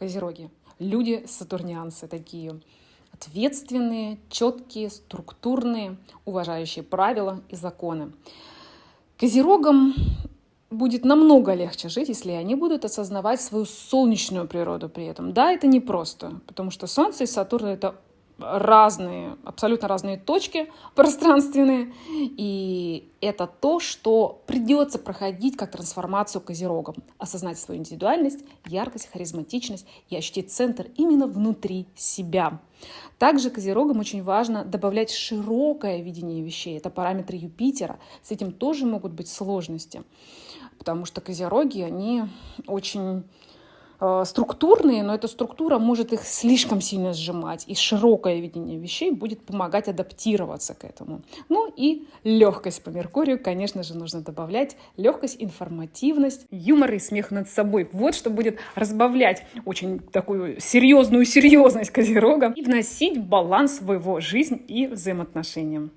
Козероги. Люди сатурнианцы такие. Ответственные, четкие, структурные, уважающие правила и законы. Козерогам будет намного легче жить, если они будут осознавать свою солнечную природу при этом. Да, это непросто, потому что Солнце и Сатурн — это разные, абсолютно разные точки пространственные. И это то, что придется проходить как трансформацию козерогом. Осознать свою индивидуальность, яркость, харизматичность и ощутить центр именно внутри себя. Также козерогам очень важно добавлять широкое видение вещей. Это параметры Юпитера. С этим тоже могут быть сложности. Потому что козероги, они очень структурные, но эта структура может их слишком сильно сжимать, и широкое видение вещей будет помогать адаптироваться к этому. Ну и легкость по Меркурию, конечно же, нужно добавлять. Легкость, информативность, юмор и смех над собой. Вот что будет разбавлять очень такую серьезную серьезность Козерога и вносить баланс в его жизнь и взаимоотношения.